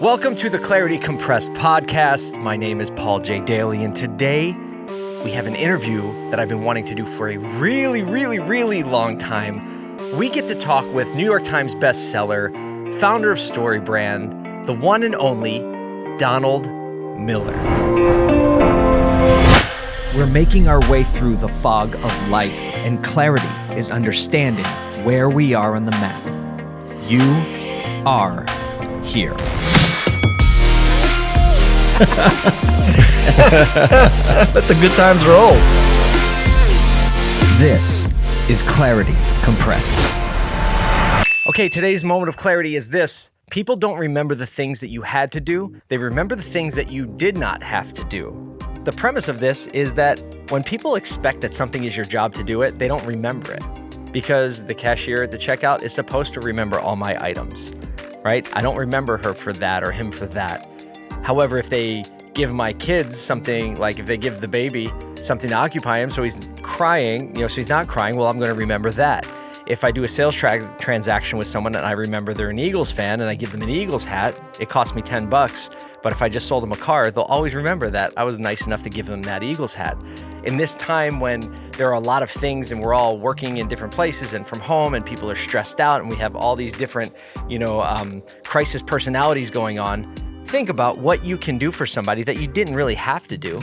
Welcome to the Clarity Compressed podcast. My name is Paul J. Daly, and today we have an interview that I've been wanting to do for a really, really, really long time. We get to talk with New York Times bestseller, founder of StoryBrand, the one and only Donald Miller. We're making our way through the fog of life, and clarity is understanding where we are on the map. You are here. Let the good times roll. This is Clarity Compressed. Okay, today's moment of clarity is this. People don't remember the things that you had to do, they remember the things that you did not have to do. The premise of this is that when people expect that something is your job to do it, they don't remember it because the cashier at the checkout is supposed to remember all my items, right? I don't remember her for that or him for that. However, if they give my kids something, like if they give the baby something to occupy him so he's crying, you know, so he's not crying, well, I'm going to remember that. If I do a sales tra- transaction with someone and I remember they're an Eagles fan and I give them an Eagles hat, it costs me 10 bucks. But if I just sold them a car, they'll always remember that I was nice enough to give them that Eagles hat. In this time when there are a lot of things and we're all working in different places and from home and people are stressed out and we have all these different, you know, um, crisis personalities going on, think about what you can do for somebody that you didn't really have to do,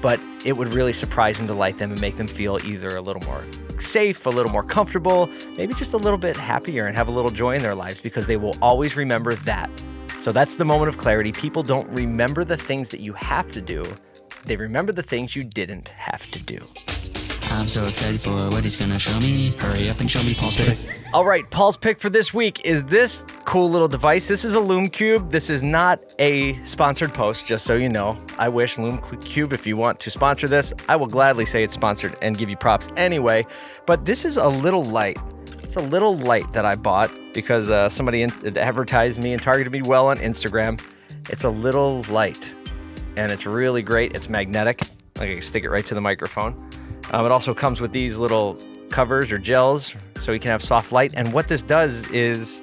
but it would really surprise and delight them and make them feel either a little more safe, a little more comfortable, maybe just a little bit happier and have a little joy in their lives because they will always remember that. So that's the moment of clarity. People don't remember the things that you have to do, they remember the things you didn't have to do. I'm so excited for what he's gonna show me. Hurry up and show me Paul's pick. All right, Paul's pick for this week is this cool little device. This is a Lume Cube. This is not a sponsored post, just so you know. I wish Lume Cube, if you want to sponsor this, I will gladly say it's sponsored and give you props anyway. But this is a little light. It's a little light that I bought because uh, somebody advertised me and targeted me well on Instagram. It's a little light, and it's really great. It's magnetic. I can stick it right to the microphone. Um, it also comes with these little covers or gels so you can have soft light. And what this does is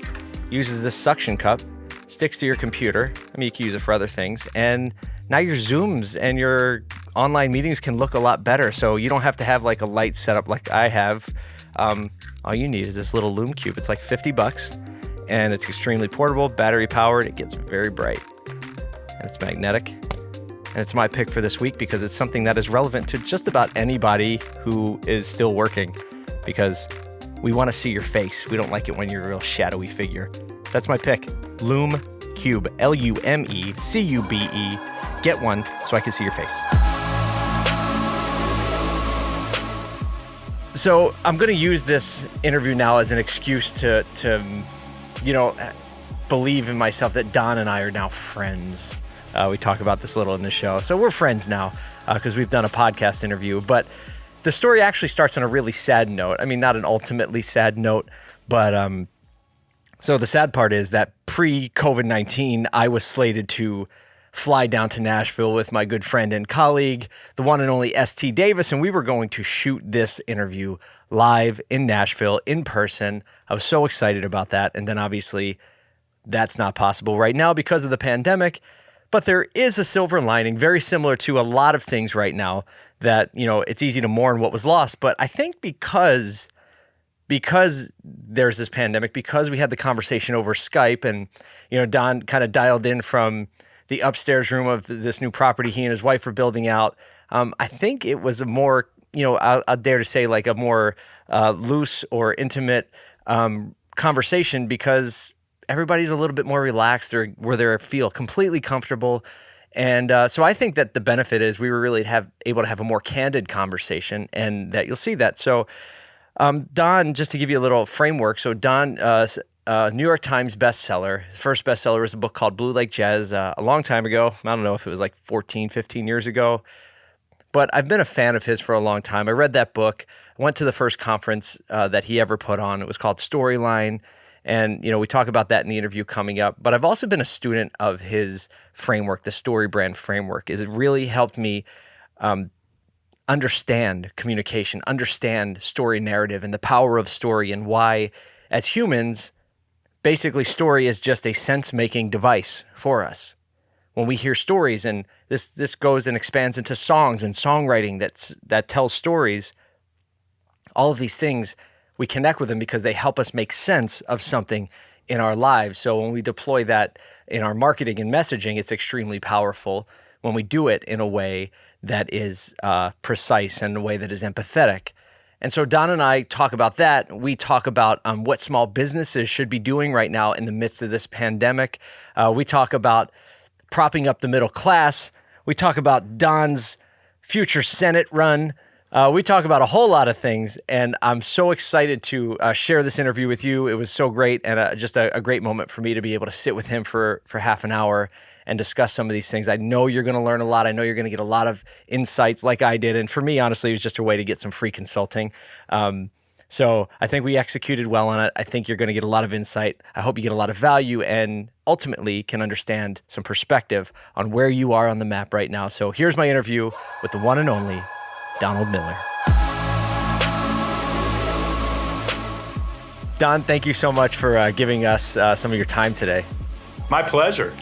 uses this suction cup, sticks to your computer. I mean, you can use it for other things. And now your Zooms and your online meetings can look a lot better. So you don't have to have like a light setup like I have. Um, all you need is this little Lume Cube. It's like 50 bucks and it's extremely portable, battery powered. It gets very bright and it's magnetic. And it's my pick for this week because it's something that is relevant to just about anybody who is still working because we want to see your face. We don't like it when you're a real shadowy figure. So that's my pick Lume Cube, L U M E C U B E. Get one so I can see your face. So I'm going to use this interview now as an excuse to, to, you know, believe in myself that Don and I are now friends. Uh, we talk about this a little in the show. So we're friends now because uh, we've done a podcast interview. But the story actually starts on a really sad note. I mean, not an ultimately sad note, but um, so the sad part is that pre COVID 19, I was slated to fly down to Nashville with my good friend and colleague, the one and only ST Davis, and we were going to shoot this interview live in Nashville in person. I was so excited about that. And then obviously, that's not possible right now because of the pandemic. But there is a silver lining, very similar to a lot of things right now, that, you know, it's easy to mourn what was lost. But I think because because there's this pandemic, because we had the conversation over Skype and, you know, Don kind of dialed in from the upstairs room of this new property he and his wife were building out. Um, I think it was a more, you know, I, I dare to say like a more uh, loose or intimate um, conversation because everybody's a little bit more relaxed or where they feel completely comfortable. And uh, so I think that the benefit is we were really have able to have a more candid conversation, and that you'll see that. So um, Don, just to give you a little framework, so Don, uh, uh, New York Times bestseller. First bestseller was a book called Blue Like Jazz uh, a long time ago. I don't know if it was like 14, 15 years ago, but I've been a fan of his for a long time. I read that book. Went to the first conference uh, that he ever put on. It was called Storyline. And, you know, we talk about that in the interview coming up. But I've also been a student of his framework, the story brand framework. Is it really helped me um, understand communication, understand story narrative and the power of story and why, as humans, basically, story is just a sense making device for us. When we hear stories, and this this goes and expands into songs and songwriting that's that tells stories. All of these things we connect with them because they help us make sense of something in our lives. So when we deploy that in our marketing and messaging, it's extremely powerful when we do it in a way that is uh, precise and a way that is empathetic. And so Don and I talk about that. We talk about um, what small businesses should be doing right now in the midst of this pandemic. Uh, we talk about propping up the middle class. We talk about Don's future Senate run. Uh, we talk about a whole lot of things, and I'm so excited to uh, share this interview with you. It was so great, and uh, just a, a, great moment for me to be able to sit with him for for half an hour and discuss some of these things. I know you're going to learn a lot. I know you're going to get a lot of insights, like I did. And for me, honestly, it was just a way to get some free consulting. Um, so I think we executed well on it. I think you're going to get a lot of insight. I hope you get a lot of value and ultimately can understand some perspective on where you are on the map right now. So here's my interview with the one and only Donald Miller. Don, thank you so much for uh, giving us uh, some of your time today. My pleasure.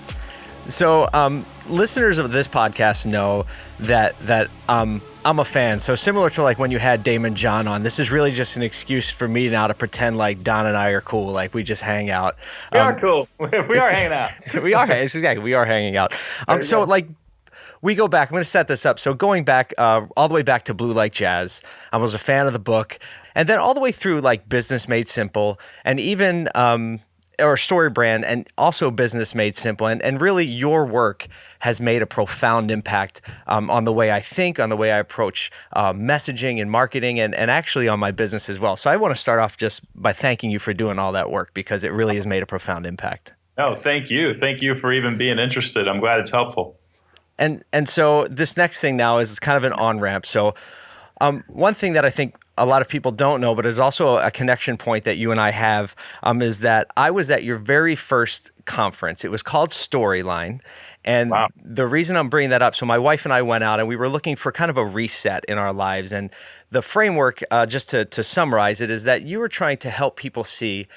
So, um, listeners of this podcast know that that um, I'm a fan. So similar to like when you had Daymond John on, this is really just an excuse for me now to pretend like Don and I are cool, like we just hang out. We um, are cool. we are hanging out. we are. Exactly. We are hanging out. Um, so like we go back. I'm going to set this up. So going back uh, all the way back to Blue Like Jazz, I was a fan of the book, and then all the way through like Business Made Simple, and even um, or story brand, and also Business Made Simple, and and really your work has made a profound impact um, on the way I think, on the way I approach uh, messaging and marketing, and and actually on my business as well. So I want to start off just by thanking you for doing all that work because it really has made a profound impact. Oh, thank you. Thank you for even being interested. I'm glad it's helpful. And and so this next thing now is kind of an on ramp. So um, one thing that I think a lot of people don't know, but it's also a connection point that you and I have, um, is that I was at your very first conference. It was called Storyline. And wow. the reason I'm bringing that up, so my wife and I went out and we were looking for kind of a reset in our lives. And the framework, uh, just to, to summarize it, is that you were trying to help people see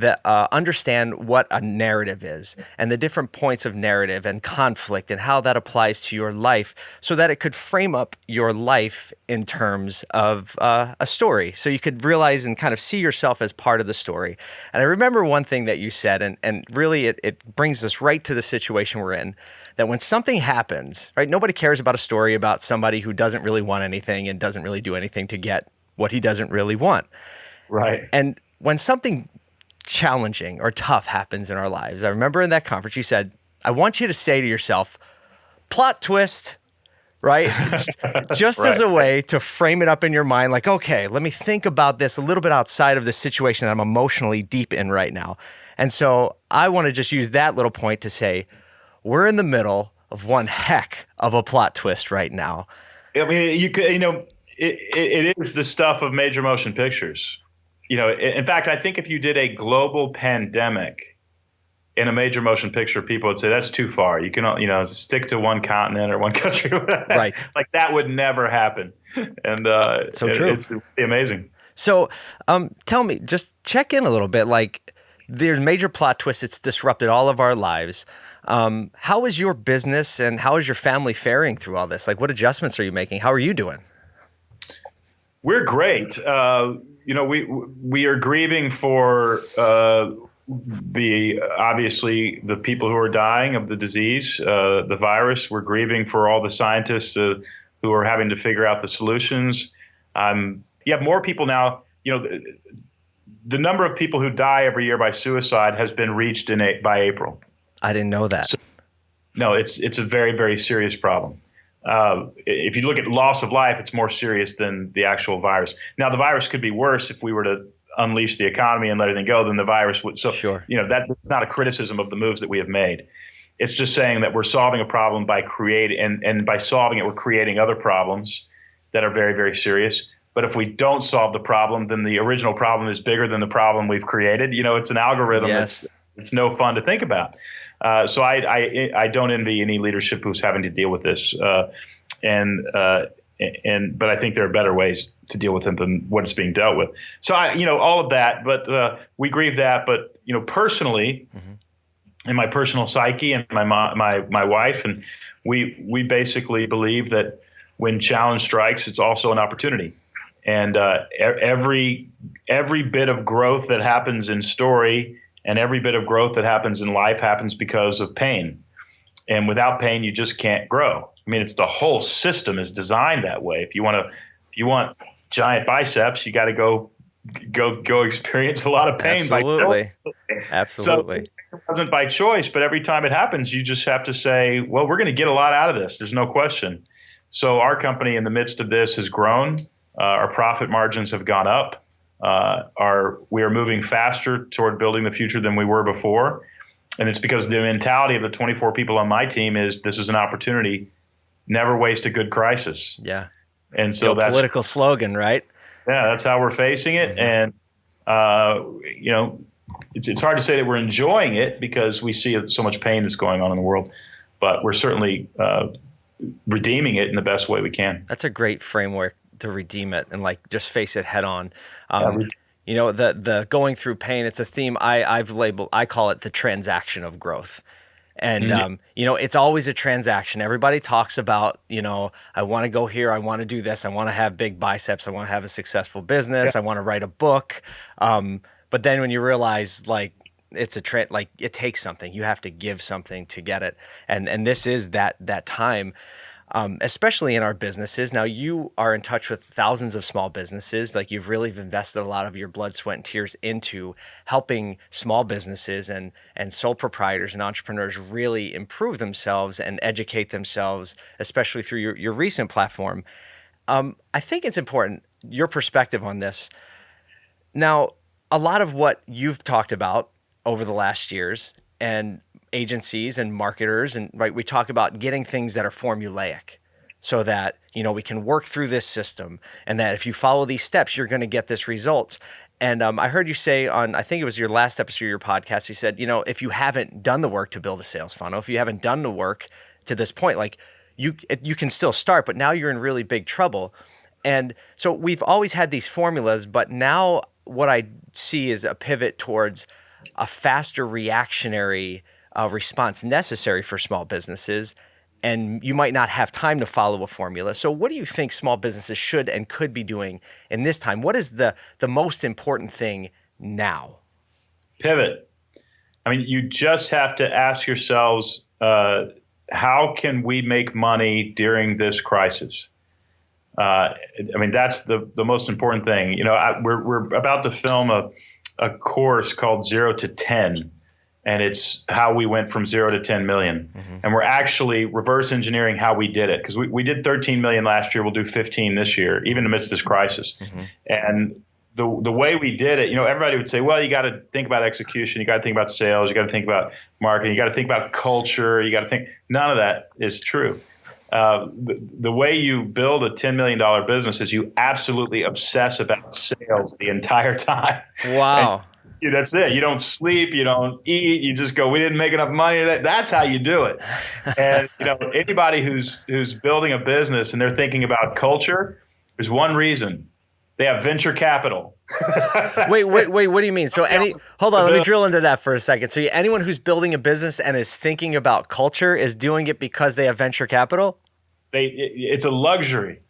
that uh, understand what a narrative is and the different points of narrative and conflict and how that applies to your life so that it could frame up your life in terms of uh, a story. So you could realize and kind of see yourself as part of the story. And i remember one thing that you said and, and really it, it brings us right to the situation we're in that when something happens right nobody cares about a story about somebody who doesn't really want anything and doesn't really do anything to get what he doesn't really want. Right. And when something challenging or tough happens in our lives. I remember in that conference, you said, I want you to say to yourself, plot twist, right? Just right. as a way to frame it up in your mind, like, okay, let me think about this a little bit outside of the situation that I'm emotionally deep in right now. And so I want to just use that little point to say, we're in the middle of one heck of a plot twist right now. I mean, you could, you know, it, it is the stuff of major motion pictures you know, in fact, I think if you did a global pandemic in a major motion picture, people would say that's too far. You can, you know, stick to one continent or one country. right. like that would never happen. And uh, so true. It, it's amazing. So, um, tell me, just check in a little bit. Like, there's major plot twists. It's disrupted all of our lives. Um, how is your business and how is your family faring through all this? Like, what adjustments are you making? How are you doing? We're great. Uh, you know, we we are grieving for uh, the obviously the people who are dying of the disease, uh, the virus. We're grieving for all the scientists uh, who are having to figure out the solutions. Um, you have more people now. You know, the, the, number of people who die every year by suicide has been reached in a, by April. I didn't know that. So, no, it's it's a very very serious problem. Uh, if you look at loss of life, it's more serious than the actual virus. Now, the virus could be worse if we were to unleash the economy and let everything go then the virus would. So, sure. you know, that's not a criticism of the moves that we have made. It's just saying that we're solving a problem by creating, and, and by solving it, we're creating other problems that are very, very serious. But if we don't solve the problem, then the original problem is bigger than the problem we've created. You know, it's an algorithm yes. that's it's no fun to think about. Uh, so I, I, I don't envy any leadership who's having to deal with this, uh, and uh, and but I think there are better ways to deal with it than what is being dealt with. So I you know all of that, but uh, we grieve that, but you know, personally, in my personal psyche and my my my wife, and we we basically believe that when challenge strikes, it's also an opportunity. And uh, every every bit of growth that happens in story and every bit of growth that happens in life happens because of pain. And without pain, you just can't grow. I mean, it's the whole system is designed that way. If you want to, if you want giant biceps, you got to go go go experience a lot of pain. Absolutely. Absolutely. So it wasn't by choice, but every time it happens, you just have to say, well, we're going to get a lot out of this. There's no question. So our company, in the midst of this, has grown. Uh, our profit margins have gone up. Uh, our we are moving faster toward building the future than we were before, and it's because the mentality of the 24 people on my team is this is an opportunity. Never waste a good crisis. yeah. And so So that's political slogan, right? yeah, that's how we're facing it. And uh, you know, it's it's hard to say that we're enjoying it because we see so much pain that's going on in the world, but we're certainly uh, redeeming it in the best way we can. That's a great framework to redeem it and like just face it head on. Um, re- you know, the the going through pain. It's a theme I I've labeled. I call it the transaction of growth. And um, you know, it's always a transaction. Everybody talks about, you know, I want to go here, I want to do this, I want to have big biceps, I want to have a successful business, I want to write a book. Um, but then when you realize, like, it's a trend, like it takes something. You have to give something to get it, and and this is that that time um, especially in our businesses. Now, you are in touch with thousands of small businesses. Like you've really invested a lot of your blood, sweat, and tears into helping small businesses and and sole proprietors and entrepreneurs really improve themselves and educate themselves, especially through your, your recent platform. Um, I think it's important your perspective on this. Now, a lot of what you've talked about over the last years and agencies and marketers and right we talk about getting things that are formulaic so that you know we can work through this system and that if you follow these steps you're going to get this result. And um, i heard you say on i think it was your last episode of your podcast you said you know if you haven't done the work to build a sales funnel if you haven't done the work to this point like you you can still start but now you're in really big trouble. And so we've always had these formulas but now what i see is a pivot towards a faster reactionary uh, response necessary for small businesses and you might not have time to follow a formula so what do you think small businesses should and could be doing in this time what is the the most important thing now Pivot. I mean, you just have to ask yourselves, uh, how can we make money during this crisis? Uh, I mean, that's the, the most important thing. You know, I, we're, we're about to film a, a course called Zero to 10, and it's how we went from zero to 10 million. And we're actually reverse engineering how we did it because we, we did 13 million last year. We'll do 15 this year, even amidst this crisis. And the, the way we did it, you know, everybody would say, well, you got to think about execution. You got to think about sales. You got to think about marketing. You got to think about culture. You got to think. None of that is true. Uh, the, the way you build a $10 million business is you absolutely obsess about sales the entire time. wow That's it. You don't sleep, you don't eat, you just go, we didn't make enough money today. That's how you do it. And you know, anybody who's who's building a business and they're thinking about culture, there's one reason. They have venture capital. wait, wait, wait. What do you mean? So, any hold on. Let me drill into that for a second. So, anyone who's building a business and is thinking about culture is doing it because they have venture capital. They it, it's a luxury.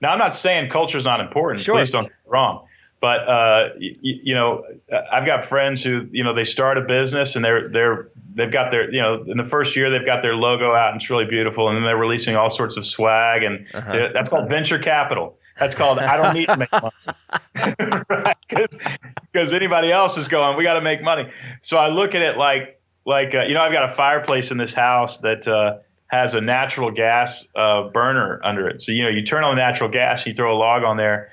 Now, I'm not saying culture is not important. Sure. Please don't get me wrong. But uh, y- y- you know, I've got friends who you know they start a business and they're they're they've got their you know in the first year they've got their logo out and it's really beautiful and then they're releasing all sorts of swag and Uh-huh. that's called venture capital. That's called I don't need to make money. right? Because anybody else is going, we got to make money. So I look at it like like uh, you know I've got a fireplace in this house that uh, has a natural gas uh, burner under it. So you know you turn on the natural gas, you throw a log on there.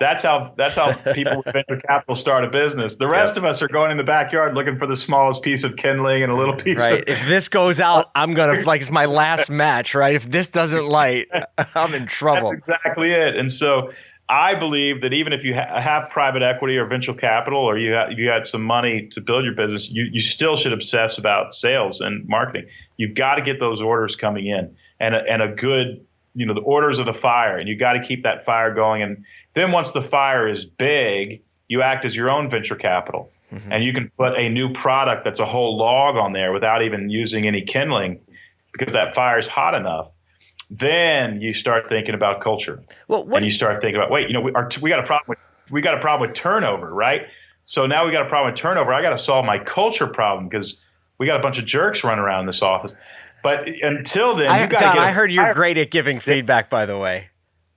That's how that's how people with venture capital start a business. The rest of us are going in the backyard looking for the smallest piece of kindling and a little piece Right. of If this goes out, I'm gonna like it's my last match. Right. If this doesn't light, I'm in trouble. That's exactly it. And so I believe that even if you ha- have private equity or venture capital, or you ha- you got some money to build your business, you you still should obsess about sales and marketing. You've got to get those orders coming in, and a, and a good you know the orders of the fire, and you got to keep that fire going. And then once the fire is big, you act as your own venture capital. Mm-hmm. and you can put a new product that's a whole log on there without even using any kindling because that fire is hot enough, then you start thinking about culture. Well, what and you start thinking about wait, you know, we, our, we got a problem with we got a problem with turnover, right? So now we got a problem with turnover. I got to solve my culture problem because we got a bunch of jerks running around in this office. But until then, I, you got to. I heard you're great at giving feedback. By the way,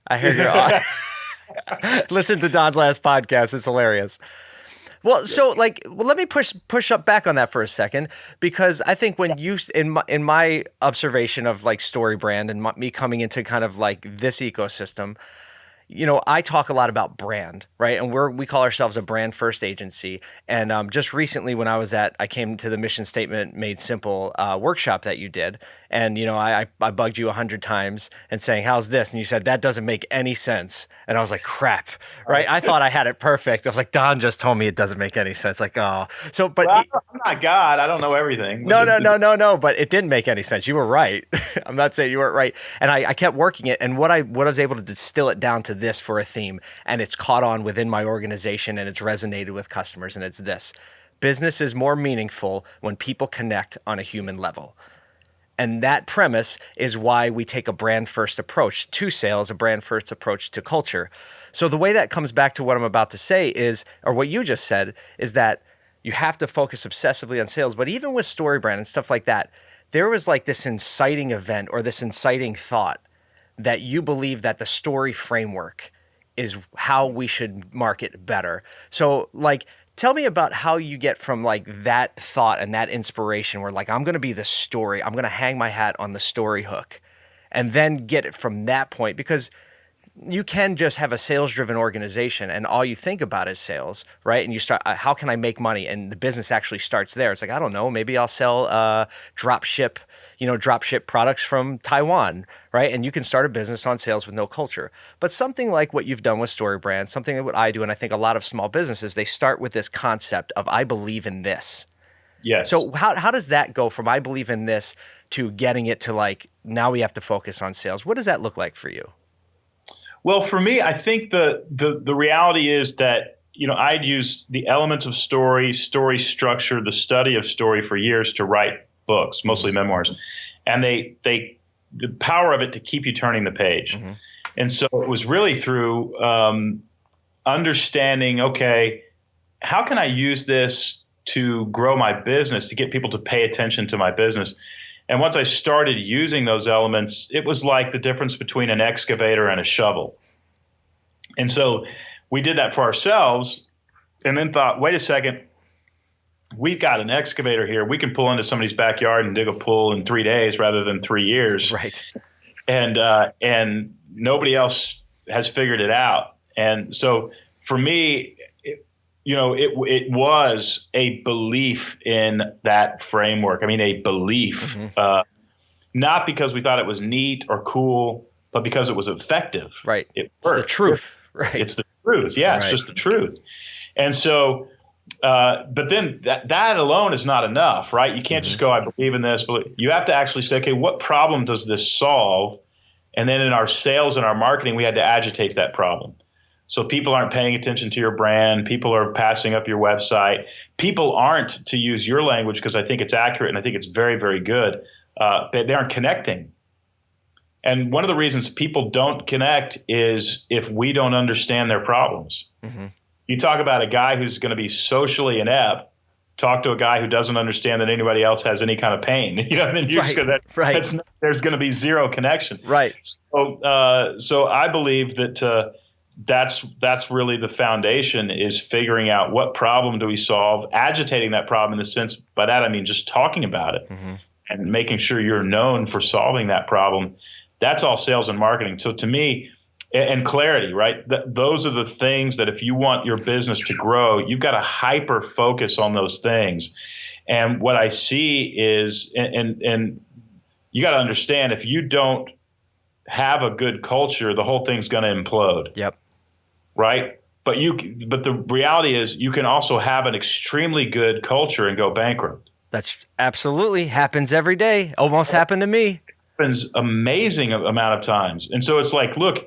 I heard you're. Listen to Don's last podcast; it's hilarious. Well, so like, well, let me push push up back on that for a second because I think when you in my in my observation of like story brand and my, me coming into kind of like this ecosystem, you know, I talk a lot about brand, right? And we're we call ourselves a brand first agency. And um, just recently, when I was at, I came to the mission statement made simple uh, workshop that you did, and you know, I I, I bugged you a hundred times and saying, "How's this?" And you said that doesn't make any sense. And I was like, "Crap!" Right? I thought I had it perfect. I was like, Don just told me it doesn't make any sense. Like, oh, so but. Well, I'm not God. I don't know everything. no, no, no, no, no. But it didn't make any sense. You were right. I'm not saying you weren't right. And I, I kept working it. And what I what I was able to distill it down to this for a theme, and it's caught on within my organization, and it's resonated with customers. And it's this: business is more meaningful when people connect on a human level. And that premise is why we take a brand first approach to sales, a brand first approach to culture. So the way that comes back to what I'm about to say is, or what you just said, is that you have to focus obsessively on sales. But even with story brand and stuff like that, there was like this inciting event or this inciting thought that you believe that the story framework is how we should market better. So like tell me about how you get from like that thought and that inspiration where like I'm going to be the story. I'm going to hang my hat on the story hook and then get it from that point because you can just have a sales driven organization and all you think about is sales, right? And you start, uh, how can I make money? And the business actually starts there. It's like, I don't know, maybe I'll sell uh, drop ship, you know, drop ship products from Taiwan, right? And you can start a business on sales with no culture. But something like what you've done with Story Brand, something like what I do, and I think a lot of small businesses, they start with this concept of I believe in this. Yes. So how, how does that go from I believe in this to getting it to like now we have to focus on sales? What does that look like for you? Well, for me, I think the the the reality is that you know I'd used the elements of story, story structure, the study of story for years to write books, mostly memoirs, and they they the power of it to keep you turning the page, and so it was really through um, understanding. Okay, how can I use this to grow my business to get people to pay attention to my business? And once I started using those elements, it was like the difference between an excavator and a shovel. And so we did that for ourselves and then thought, wait a second, we've got an excavator here. We can pull into somebody's backyard and dig a pool in three days rather than three years. Right. And, uh, and nobody else has figured it out. And so for me, it, you know, it, it was a belief in that framework. I mean, a belief, uh, not because we thought it was neat or cool, but because it was effective. Right. It It's the truth. Right. It's the truth. Yeah, it's just the truth. And so, uh, but then that, that alone is not enough, right? You can't just go, I believe in this, but you have to actually say, okay, what problem does this solve? And then in our sales and our marketing, we had to agitate that problem. So people aren't paying attention to your brand. People are passing up your website. People aren't, to use your language, because I think it's accurate and I think it's very, very good. Uh, they, they aren't connecting. And one of the reasons people don't connect is if we don't understand their problems. You talk about a guy who's going to be socially inept. Talk to a guy who doesn't understand that anybody else has any kind of pain. You know, then you're Right, gonna, right. that's not- there's going to be zero connection. Right. So, uh, so I believe that uh, that's that's really the foundation is figuring out what problem do we solve, agitating that problem in the sense by that I mean just talking about it and making sure you're known for solving that problem. That's all sales and marketing. So to me, and clarity, right? Th- those are the things that if you want your business to grow, you've got to hyper focus on those things. And what I see is, and and, and you got to understand if you don't have a good culture, the whole thing's going to implode, Yep. right? But you, but the reality is, you can also have an extremely good culture and go bankrupt. That's absolutely happens every day. Almost happened to me. happens amazing amount of times. And so it's like, look,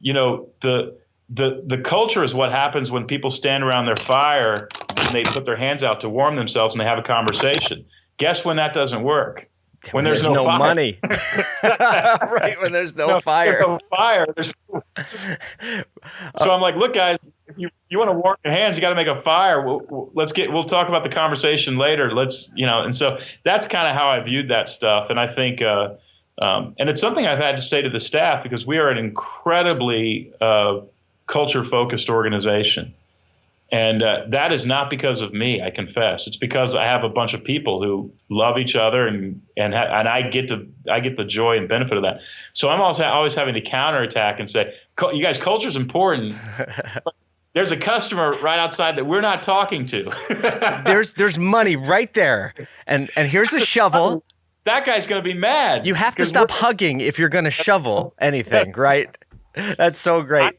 you know, the the the culture is what happens when people stand around their fire and they put their hands out to warm themselves and they have a conversation. Guess when that doesn't work? When there's, no, fire. money. right when there's no, fire. There's no fire. There's so I'm like, look, guys, if you you want to warm your hands, you got to make a fire. We'll, we'll, let's get. We'll talk about the conversation later. Let's you know. And so that's kind of how I viewed that stuff. And I think, uh, um, and it's something I've had to say to the staff because we are an incredibly uh, culture focused organization. And uh, that is not because of me, I confess. It's because I have a bunch of people who love each other, and and and I get to I get the joy and benefit of that. So I'm always always having to counterattack and say, you guys, culture is important. there's a customer right outside that we're not talking to. there's there's money right there, and and here's a shovel. That guy's going to be mad. You have to stop hugging if you're going to shovel anything, right? That's so great.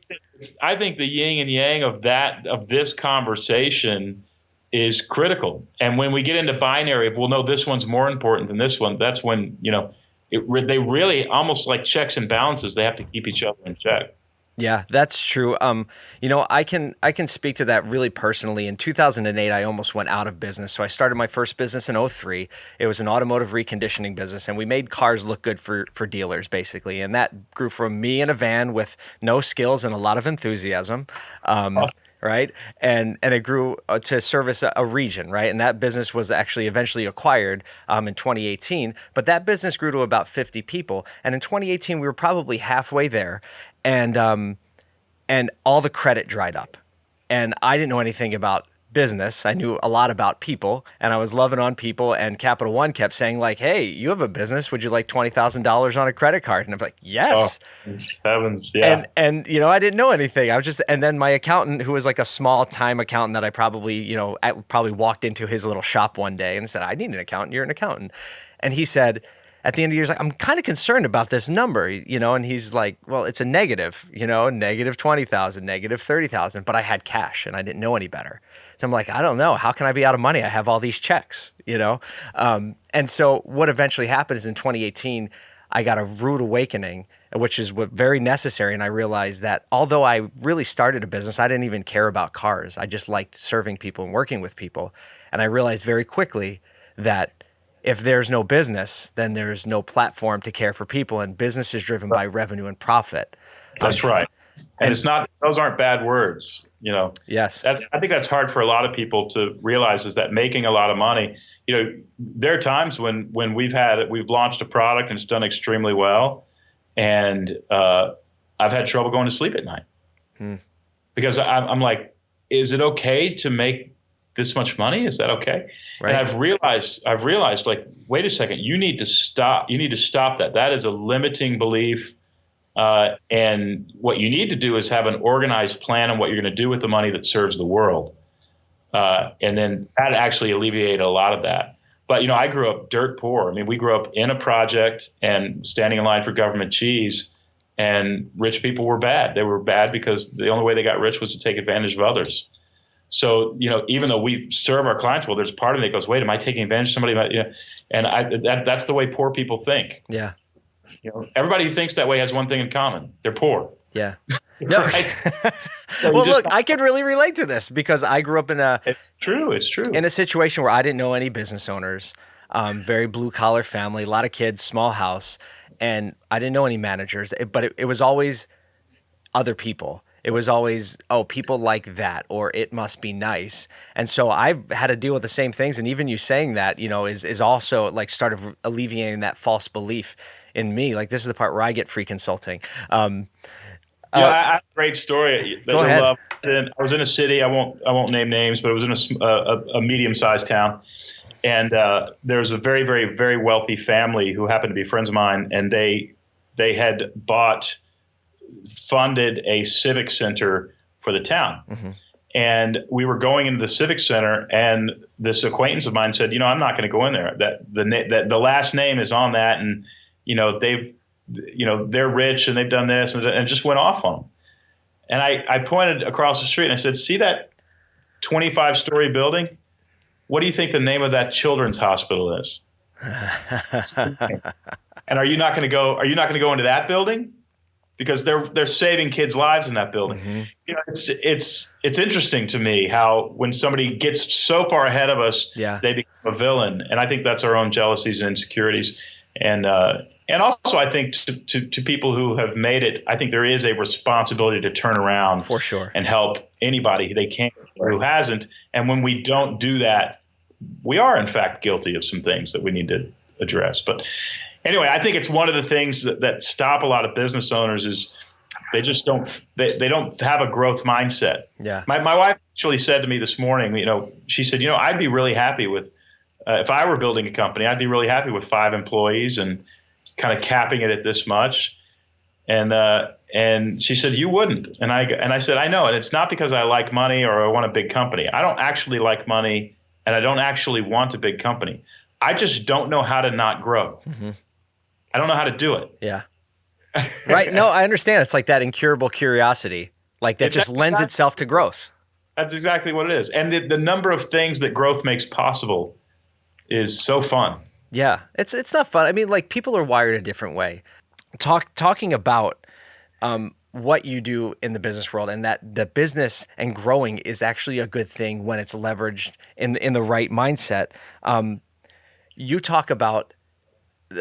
I think the yin and yang of that of this conversation is critical. And when we get into binary, if we'll know this one's more important than this one, that's when you know it, they really almost like checks and balances. They have to keep each other in check. Yeah, that's true. Um, you know, I can I can speak to that really personally. In 2008, I almost went out of business. So I started my first business in 03. It was an automotive reconditioning business, and we made cars look good for for dealers, basically. And that grew from me in a van with no skills and a lot of enthusiasm. Um, awesome right? And and it grew uh, to service a, a, region, right? And that business was actually eventually acquired um, in 2018. But that business grew to about 50 people, and in 2018 we were probably halfway there, and um, and all the credit dried up, and I didn't know anything about business. I knew a lot about people and I was loving on people. And Capital One kept saying, like, hey, you have a business. Would you like $20,000 on a credit card? And I'm like, yes. Oh, heavens. Yeah. And, and, you know, I didn't know anything. I was just, and then my accountant, who was like a small time accountant that I probably, you know, probably walked into his little shop one day and said, I need an accountant. You're an accountant. And he said, at the end of the year, like, I'm kind of concerned about this number, you know, and he's like, well, it's a negative, you know, negative 20,000, negative 30,000, but I had cash and I didn't know any better. So I'm like, I don't know. How can I be out of money? I have all these checks, you know? Um, and so what eventually happened is in 2018, I got a rude awakening, which is what very necessary. And I realized that although I really started a business, I didn't even care about cars. I just liked serving people and working with people. And I realized very quickly that if there's no business, then there's no platform to care for people, and business is driven by revenue and profit. That's um, right. And, and, it's not; those aren't bad words. You know. Yes. That's. I think that's hard for a lot of people to realize is that making a lot of money. You know, there are times when when we've had we've launched a product and it's done extremely well, and uh, I've had trouble going to sleep at night hmm. because I'm, I'm like, is it okay to make this much money? Is that okay? Right. And I've realized, I've realized, like, wait a second, you need to stop. You need to stop that. That is a limiting belief. Uh, and what you need to do is have an organized plan on what you're going to do with the money that serves the world. Uh, and then that actually alleviated a lot of that. But you know, I grew up dirt poor. I mean, we grew up in a project and standing in line for government cheese. And rich people were bad. They were bad because the only way they got rich was to take advantage of others. So, you know, even though we serve our clients well, there's part of me that goes, wait, am I taking advantage of somebody? You know, and I, that, that's the way poor people think. Yeah. You know, everybody who thinks that way has one thing in common. They're poor. Yeah. No. so well, look, I can really relate to this because I grew up in a. It's true. It's true. In a situation where I didn't know any business owners, um, very blue collar family, a lot of kids, small house, and I didn't know any managers. But it, it was always other people it was always oh people like that or it must be nice and so i've had to deal with the same things and even you saying that you know is is also like started alleviating that false belief in me like this is the part where i get free consulting um, yeah, uh, I have a great story. Go ahead. Love. I was in a city. I won't. I won't name names, but it was in a, a, a medium-sized town, and uh, there was a very, very, very wealthy family who happened to be friends of mine, and they they had bought funded a civic center for the town. Mm-hmm. And we were going into the civic center, and this acquaintance of mine said, "You know, I'm not going to go in there. That the that the last name is on that, and you know they've, you know, they're rich and they've done this, and, and just went off on them." And I I pointed across the street and I said, "See that 25 story building? What do you think the name of that children's hospital is?" and are you not going to go? Are you not going to go into that building? Because they're they're saving kids' lives in that building. Mm-hmm. You know, it's it's it's interesting to me how when somebody gets so far ahead of us, Yeah. they become a villain, and I think that's our own jealousies and insecurities, and uh, and also I think to, to to people who have made it, I think there is a responsibility to turn around For sure. and help anybody they can who hasn't, and when we don't do that, we are in fact guilty of some things that we need to address, but anyway, I think it's one of the things that, that stop a lot of business owners is they just don't they, they don't have a growth mindset. Yeah. My my wife actually said to me this morning, you know, she said, you know, I'd be really happy with uh, if I were building a company, I'd be really happy with five employees and kind of capping it at this much. And uh, and she said you wouldn't, and I and I said I know, and it's not because I like money or I want a big company. I don't actually like money, and I don't actually want a big company. I just don't know how to not grow. I don't know how to do it. Yeah. right. No, I understand. It's like that incurable curiosity, like that just lends exactly- itself to growth. That's exactly what it is. And the, the number of things that growth makes possible is so fun. Yeah, it's it's not fun. I mean, like people are wired a different way. Talk talking about um, what you do in the business world, and that the business and growing is actually a good thing when it's leveraged in in the right mindset. Um, you talk about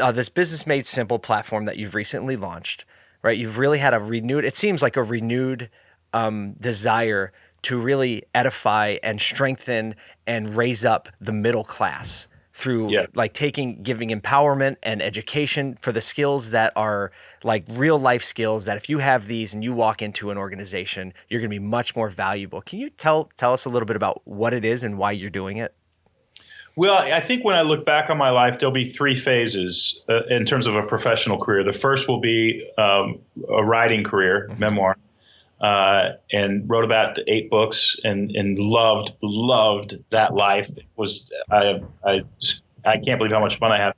uh, this business made simple platform that you've recently launched, right? You've really had a renewed. It seems like a renewed um, desire to really edify and strengthen and raise up the middle class through Yeah. like taking giving empowerment and education for the skills that are like real life skills that if you have these and you walk into an organization you're going to be much more valuable can you tell tell us a little bit about what it is and why you're doing it Well, I think when I look back on my life, there'll be three phases uh, in terms of a professional career. The first will be um, a writing career, memoir, uh, and wrote about eight books and, and loved loved that life. It was I I just, I can't believe how much fun I had.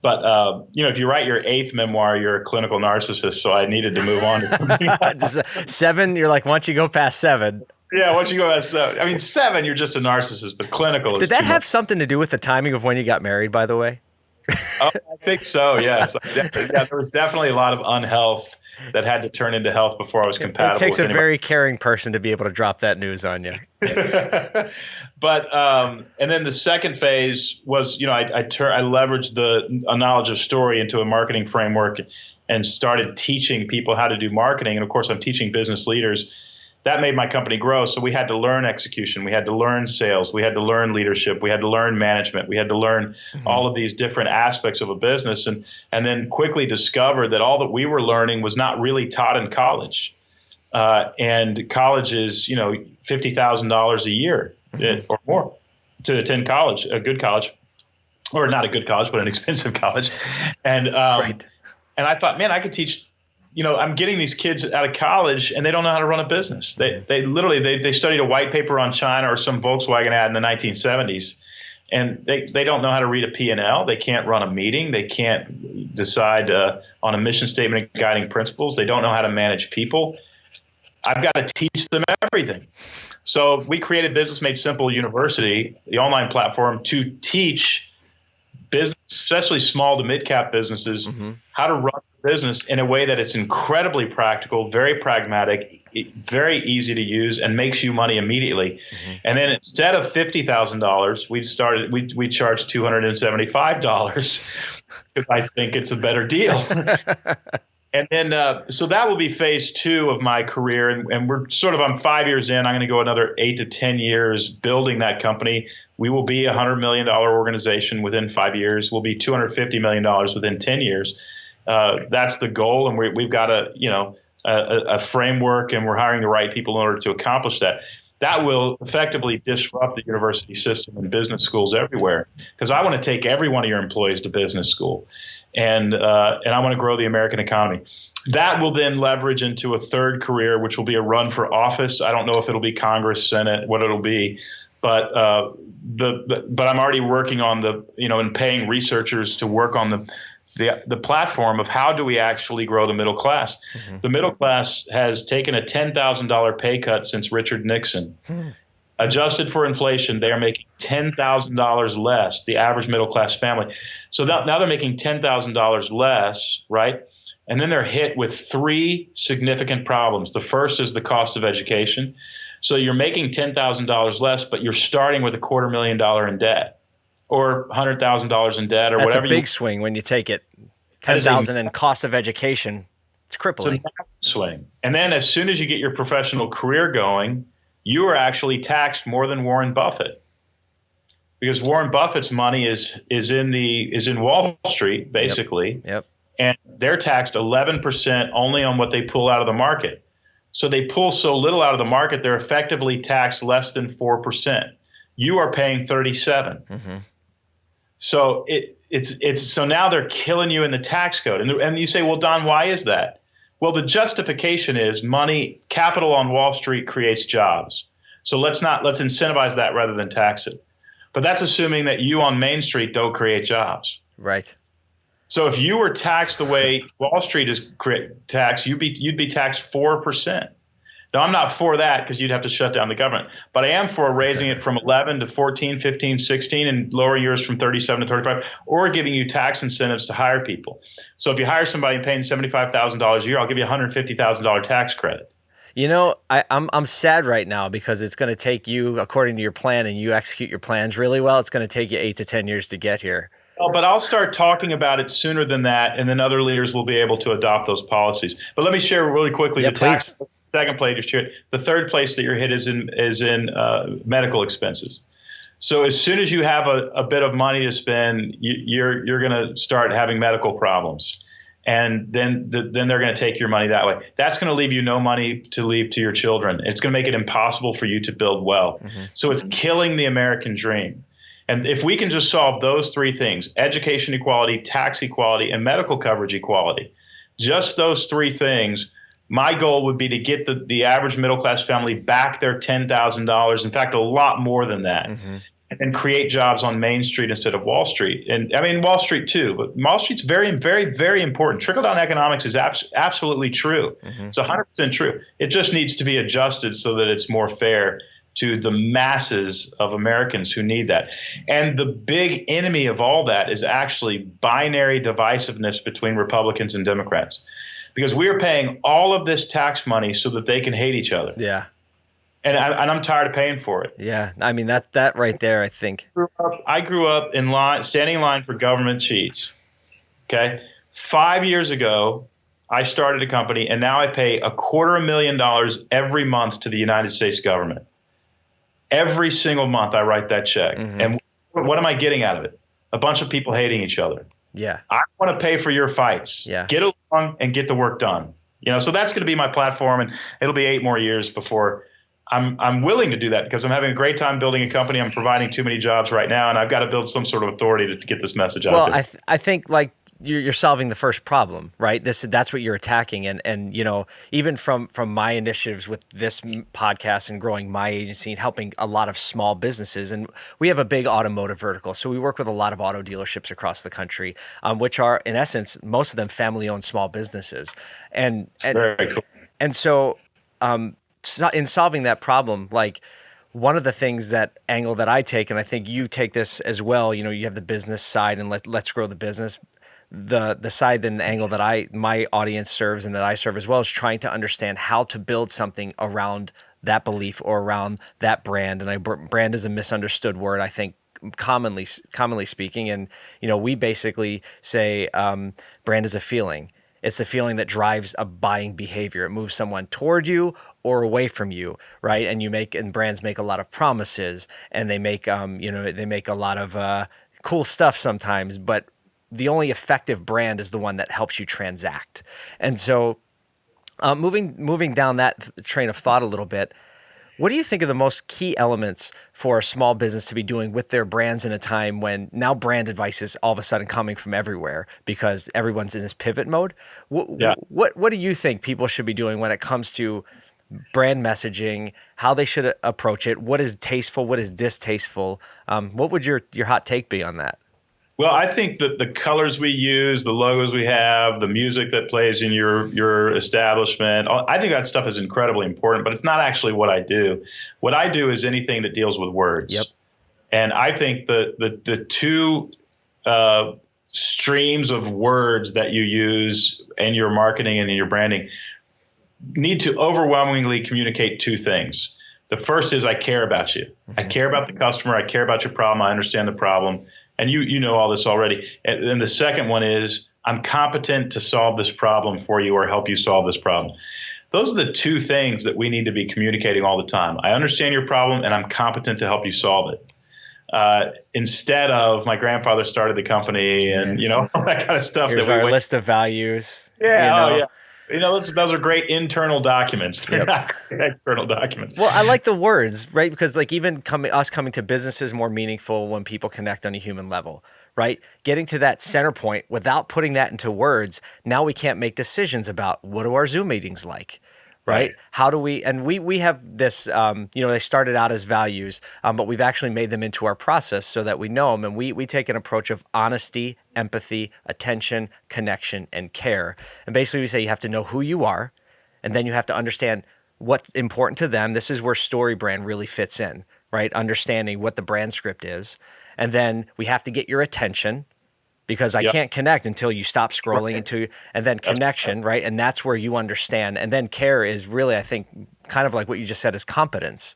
But uh, you know, if you write your eighth memoir, you're a clinical narcissist. So I needed to move on to something else. Does the- seven you're like once you go past seven Yeah, once you go at seven, I mean seven, you're just a narcissist. But clinical is did that have much. something to do with the timing of when you got married by the way Oh, I think so. Yes. yeah, there was definitely a lot of unhealth that had to turn into health before I was compatible. it takes a very caring person to be able to drop that news on you but um, and then the second phase was, you know, I I, tur- I leveraged the a knowledge of story into a marketing framework and started teaching people how to do marketing. And of course, I'm teaching business leaders. That made my company grow. So we had to learn execution, we had to learn sales, we had to learn leadership, we had to learn management, we had to learn all of these different aspects of a business, and and then quickly discovered that all that we were learning was not really taught in college. Uh, and college is, you know, fifty thousand dollars a year eh, or more to attend college, a good college, or not a good college, but an expensive college. And um, Right. and I thought, man, I could teach. You know, I'm getting these kids out of college and they don't know how to run a business. They they literally they, they studied a white paper on China or some Volkswagen ad in the 1970s, and they, they don't know how to read a P&L. They can't run a meeting. They can't decide uh, on a mission statement and guiding principles. They don't know how to manage people. I've got to teach them everything. So we created Business Made Simple University, the online platform, to teach business, especially small to mid cap businesses, how to run business in a way that it's incredibly practical, very pragmatic, very easy to use, and makes you money immediately. And then instead of fifty thousand dollars, we started we we charge two hundred and seventy five dollars because I think it's a better deal. And then, uh, so that will be phase two of my career. And, and we're sort of, I'm five years in. I'm going to go another eight to 10 years building that company. We will be a $100 million organization within five years. We'll be $250 million within 10 years. Uh, that's the goal. And we, we've got a, you know, a- a framework and we're hiring the right people in order to accomplish that. That will effectively disrupt the university system and business schools everywhere. Because I want to take every one of your employees to business school and uh, and I want to grow the American economy. That will then leverage into a third career, which will be a run for office. I don't know if it'll be Congress, Senate, what it'll be, but uh, the, the but I'm already working on the you know and paying researchers to work on the. The, the platform of how do we actually grow the middle class? Mm-hmm. The middle class has taken a $10,000 pay cut since Richard Nixon. Hmm. Adjusted for inflation, they are making $10,000 less, the average middle class family. So now, now they're making $10,000 less, right? and then they're hit with three significant problems. The first is the cost of education. So you're making $10,000 less, but you're starting with a quarter million dollar in debt or $100,000 in debt or That's whatever a big you swing when you take it. A- 10,000 in cost of education. It's It's a crippling. massive swing. And then as soon as you get your professional career going, you are actually taxed more than Warren Buffett. Because Warren Buffett's money is is in the is in Wall Street basically, Yep. and they're taxed 11% only on what they pull out of the market. So they pull so little out of the market, they're effectively taxed less than 4%. You are paying 37. Mm-hmm. So it, it's it's so now they're killing you in the tax code, and and you say, well, Don, why is that? Well, the justification is money, capital on Wall Street creates jobs. So let's not let's incentivize that rather than tax it. But that's assuming that you on Main Street don't create jobs. Right. So if you were taxed the way Wall Street is taxed, you'd be you'd be taxed four percent. Now I'm not for that because you'd have to shut down the government, but I am for raising it from 11 to 14, 15, 16, and lower yours from 37 to 35, or giving you tax incentives to hire people. So if you hire somebody and paying $75,000 a year, I'll give you $150,000 tax credit. You know, I, I'm I'm sad right now because it's going to take you, according to your plan, and you execute your plans really well. It's going to take you eight to ten years to get here. Well, but I'll start talking about it sooner than that, and then other leaders will be able to adopt those policies. But let me share really quickly Yeah, the tax, please. Second place you're hit. The third place that you're hit is in is in uh, medical expenses. So as soon as you have a, a bit of money to spend, you, you're you're going to start having medical problems, and then the, then they're going to take your money that way. That's going to leave you no money to leave to your children. It's going to make it impossible for you to build wealth. So it's killing the American dream. And if we can just solve those three things education equality, tax equality, and medical coverage equality just those three things, my goal would be to get the, the average middle class family back their $10,000. In fact, a lot more than that. Mm-hmm. And create jobs on Main Street instead of Wall Street. And I mean, Wall Street too, but Wall Street's very, very, very important. Trickle down economics is abs- absolutely true. Mm-hmm. It's 100% true. It just needs to be adjusted so that it's more fair to the masses of Americans who need that. And the big enemy of all that is actually binary divisiveness between Republicans and Democrats. Because we are paying all of this tax money so that they can hate each other. Yeah. And, I, and I'm tired of paying for it. Yeah. I mean, that that right there, I think. grew up- I grew up in line, standing in line for government cheese. Okay. Five years ago, I started a company and now I pay a quarter of a million dollars every month to the United States government. Every single month I write that check. Mm-hmm. And what am I getting out of it? A bunch of people hating each other. Yeah. I want to pay for your fights. Yeah. Get along and get the work done. You know, so that's going to be my platform, and it'll be eight more years before I'm I'm willing to do that because I'm having a great time building a company. I'm providing too many jobs right now, and I've got to build some sort of authority to, to get this message out Well. I th- I think like you're, you're solving the first problem, right? This that's what you're attacking, and and you know even from from my initiatives with this podcast and growing my agency and helping a lot of small businesses, and we have a big automotive vertical, so we work with a lot of auto dealerships across the country, um, which are in essence most of them family owned small businesses, and and Very cool. and so, um, in solving that problem, like one of the things that angle that I take, and I think you take this as well. You know, you have the business side, and let let's grow the business. The the side and the angle that I my audience serves and that I serve as well is trying to understand how to build something around that belief or around that brand. And I brand is a misunderstood word. I think commonly commonly speaking, and you know we basically say um, brand is a feeling. It's the feeling that drives a buying behavior. It moves someone toward you or away from you, right? And you make and brands make a lot of promises, and they make um, you know they make a lot of uh, cool stuff sometimes, but the only effective brand is the one that helps you transact. And so, uh, moving moving down that th- train of thought a little bit, what do you think are the most key elements for a small business to be doing with their brands in a time when now brand advice is all of a sudden coming from everywhere because everyone's in this pivot mode? What, Yeah. what what do you think people should be doing when it comes to brand messaging, how they should approach it, what is tasteful, what is distasteful? Um, what would your your hot take be on that? Well, I think that the colors we use, the logos we have, the music that plays in your your establishment, I think that stuff is incredibly important. But it's not actually what I do. What I do is anything that deals with words. Yep. And I think the the the two uh, streams of words that you use in your marketing and in your branding need to overwhelmingly communicate two things. The first is I care about you. Mm-hmm. I care about the customer. I care about your problem. I understand the problem. And you you know all this already. And the second one is I'm competent to solve this problem for you or help you solve this problem. Those are the two things that we need to be communicating all the time. I understand your problem and I'm competent to help you solve it. Uh, instead of my grandfather started the company and you know all that kind of stuff. Here's that we our wait- list of values. Yeah, you know. oh yeah. You know, those, those are great internal documents. They're Yep. not external documents. Well, I like the words, right? Because like even coming us coming to business is more meaningful when people connect on a human level, right? Getting to that center point without putting that into words, now we can't make decisions about what are our Zoom meetings like, right? Right. How do we? And we we have this, um, you know, they started out as values, um, but we've actually made them into our process so that we know them, and we we take an approach of honesty, empathy, attention, connection, and care. And basically, we say you have to know who you are, and then you have to understand what's important to them. This is where StoryBrand really fits in, right? Understanding what the brand script is. And then we have to get your attention because I Yep. can't connect until you stop scrolling into and then connection, right? And that's where you understand. And then care is really, I think, kind of like what you just said is competence.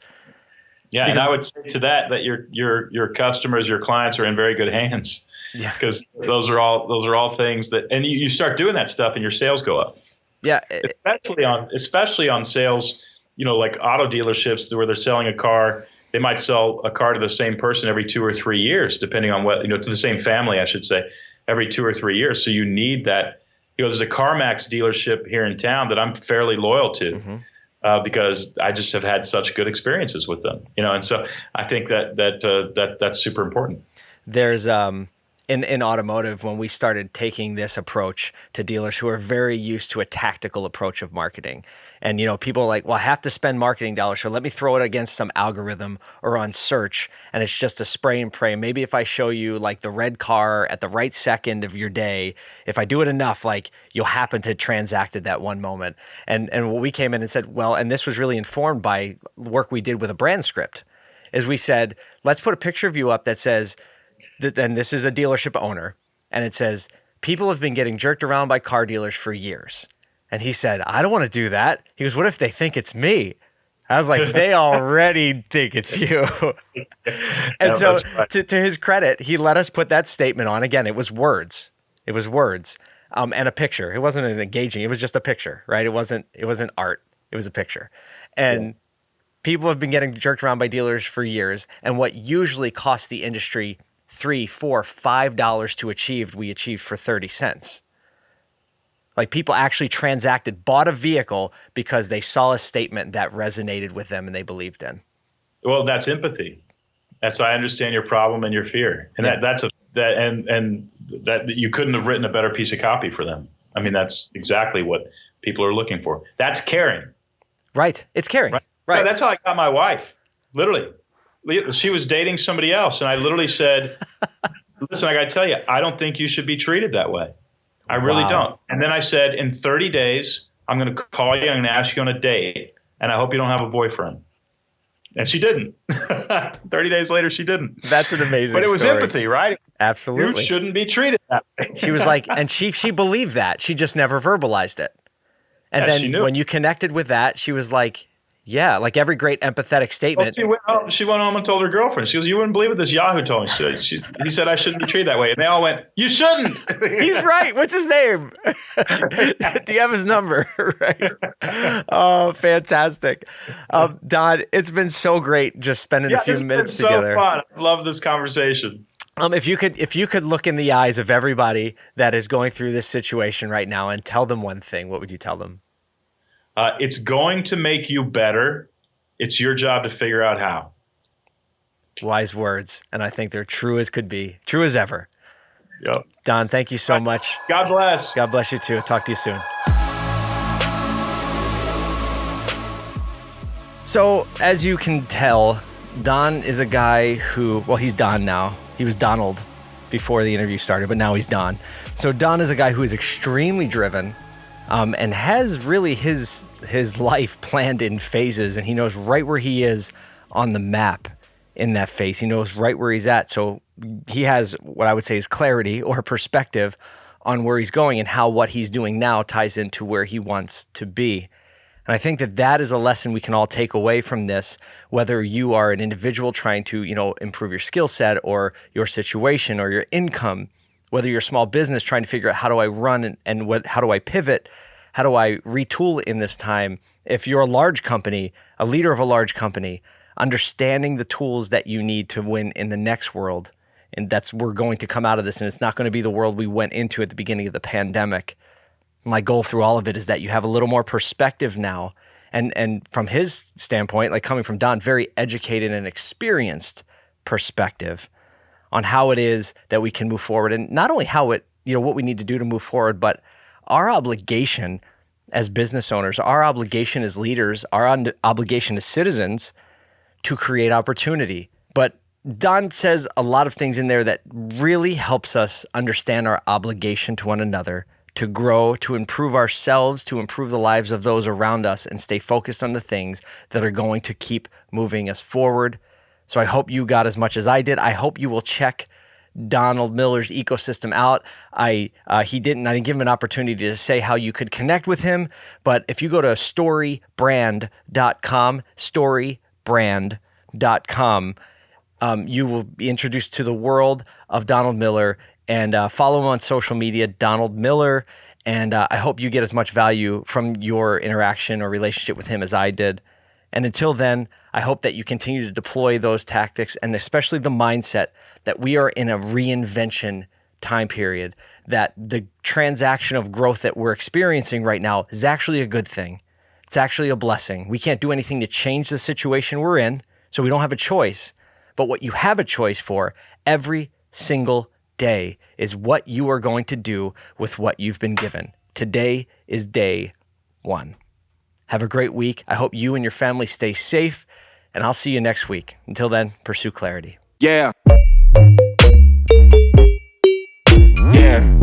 Yeah, Because- and I would say to that that your your your customers, your clients are in very good hands. Yeah. Because those are all those are all things that, and you, you start doing that stuff, and your sales go up. Yeah. especially on especially on sales, you know, like auto dealerships where they're selling a car. They might sell a car to the same person every two or three years, depending on what you know, to the same family, I should say, every two or three years. So you need that. You know, there's a CarMax dealership here in town that I'm fairly loyal to. Uh, because I just have had such good experiences with them, you know, and so I think that that uh, that that's super important. there's um in in automotive when we started taking this approach to dealers who are very used to a tactical approach of marketing. And you know people are like well i have to spend marketing dollars so let me throw it against some algorithm or on search and it's just a spray and pray. Maybe if i show you like the red car at the right second of your day if i do it enough like you'll happen to transact at that one moment. And and we came in and said well and this was really informed by work we did with a brand script is we said let's put a picture of you up that says then this is a dealership owner and it says people have been getting jerked around by car dealers for years. And he said i don't want to do that. He goes what if they think it's me? I was like they already think it's you. And Yeah, so right. to, to his credit he let us put that statement on. Again it was words. It was words um, and a picture. It wasn't an engaging it was just a picture right? It wasn't it wasn't art. It was a picture. And people have been getting jerked around by dealers for years and what usually costs the industry three four five dollars to achieve we achieved for 30 cents like people actually transacted bought a vehicle because they saw a statement that resonated with them and they believed in Well, that's empathy. That's I understand your problem and your fear, and Yeah. that that's a that and and that you couldn't have written a better piece of copy for them. I mean, that's exactly what people are looking for. That's caring. right it's caring right, Yeah, that's how I got my wife. Literally, Li- she was dating somebody else, and I literally said, "Listen, I got to tell you, I don't think you should be treated that way. I really Wow. don't." And then I said, "In 30 days, I'm going to call you. I'm going to ask you on a date, and I hope you don't have a boyfriend." And she didn't. 30 days later, she didn't. that's an amazing But it was story. empathy, right? absolutely You shouldn't be treated that way. she was like and she she believed that she just never verbalized it and Yeah, then when you connected with that she was like yeah like every great empathetic Well, statement she, went home, she went home and told her girlfriend. She goes, "You wouldn't believe what this Yahoo told me." She, she, he said I shouldn't be treated that way, and they all went, "You shouldn't." He's right. What's his name? Do you have his number? right. Oh, fantastic. Um, Don, it's been so great just spending a few minutes been so together. fun. I love this conversation. Um, if you could if you could look in the eyes of everybody that is going through this situation right now and tell them one thing, what would you tell them? Uh, it's going to make you better. It's your job to figure out how. Wise words. And I think they're true as could be. True as ever. Yep. Don, thank you so much. God bless. God bless you too. Talk to you soon. So, as you can tell, Don is a guy who, well, he's Don now. He was Donald before the interview started, but now he's Don. So, Don is a guy who is extremely driven um, and has really his his life planned in phases, and he knows right where he is on the map in that phase. He knows right where he's at. So he has what I would say is clarity or perspective on where he's going and how what he's doing now ties into where he wants to be. And I think that that is a lesson we can all take away from this, whether you are an individual trying to, you know, improve your skill set or your situation or your income, whether you're a small business trying to figure out how do I run and, and what, how do I pivot? How do I retool in this time? If you're a large company, a leader of a large company, understanding the tools that you need to win in the next world. And that's, we're going to come out of this and it's not going to be the world we went into at the beginning of the pandemic my goal through all of it is that you have a little more perspective now. And and from his standpoint, like coming from Don, very educated and experienced perspective on how it is that we can move forward and not only how it, you know, what we need to do to move forward, but our obligation as business owners, our obligation as leaders, our obligation as citizens to create opportunity. But Don says a lot of things in there that really helps us understand our obligation to one another to grow, to improve ourselves, to improve the lives of those around us, and stay focused on the things that are going to keep moving us forward. So I hope you got as much as I did. I hope you will check Donald Miller's ecosystem out. I uh, he didn't. I didn't give him an opportunity to say how you could connect with him. But if you go to storybrand.com, storybrand.com, um, you will be introduced to the world of Donald Miller and uh, follow him on social media, Donald Miller. And uh, I hope you get as much value from your interaction or relationship with him as I did. And until then, I hope that you continue to deploy those tactics and especially the mindset that we are in a reinvention time period, that the transaction of growth that we're experiencing right now is actually a good thing. It's actually a blessing. We can't do anything to change the situation we're in, so we don't have a choice. But what you have a choice for every single day is what you are going to do with what you've been given. Today is day one. Have a great week. I hope you and your family stay safe, and I'll see you next week. Until then, pursue clarity. Yeah. Yeah.